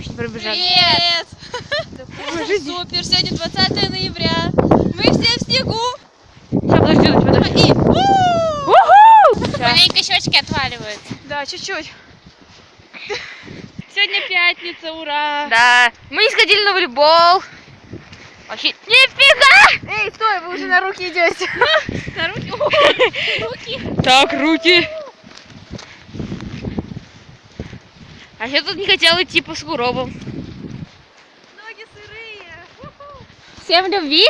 очень пробежали. Привет! Ложитесь. Супер, сегодня 20 ноября. Мы все в снегу. Сейчас, подожди, подожди. Маленько щечки отваливают. Да, чуть-чуть. Сегодня пятница, ура! Да, мы не сходили на волейбол. Вообще, нифига! Эй, стой, вы уже на руки идете. На руки? Руки. Так, руки. А я тут не хотела идти по сугробам. Ноги сырые. Всем любви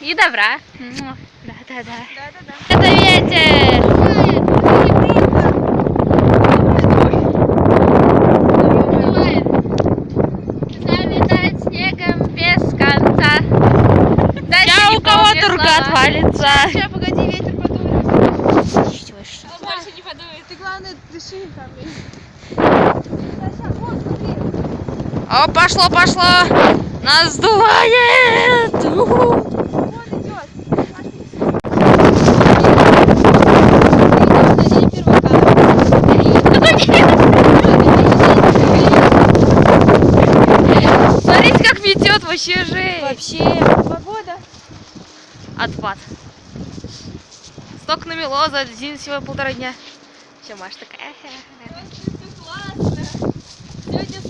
и добра. Да, да, да. Да-да-да. Это ветер. Заметает снегом без конца. Я у кого-то рука отвалится. Сейчас, погоди, ветер подует. Больше не подует. Ты главное дыши там. О, пошло, пошло. Нас сдувает. Смотрите, как метет вообще жесть. Вообще, погода. Отпад. Сток намело за один всего полтора дня. Все, Маша такая. Сегодня